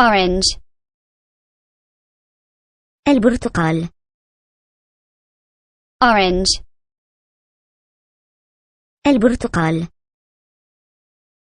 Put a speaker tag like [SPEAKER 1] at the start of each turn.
[SPEAKER 1] orange.
[SPEAKER 2] البرتقال.
[SPEAKER 1] Orange.
[SPEAKER 2] البرتقال.